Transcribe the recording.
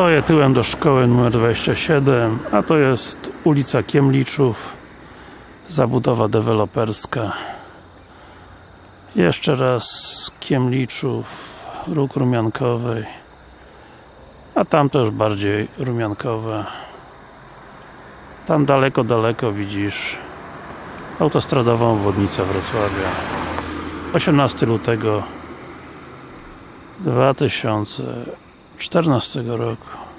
Stoję tyłem do szkoły numer 27, a to jest ulica Kiemliczów, zabudowa deweloperska. Jeszcze raz Kiemliczów, róg rumiankowej, a tam już bardziej rumiankowe. Tam daleko, daleko widzisz autostradową obwodnicę Wrocławia. 18 lutego 2014 roku.